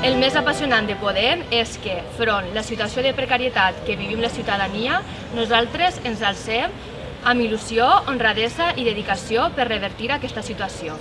El més apassionant de Podem és que, front la situació de precarietat que vivim la ciutadania, nosaltres ens alcem amb il·lusió, honradesa i dedicació per revertir aquesta situació.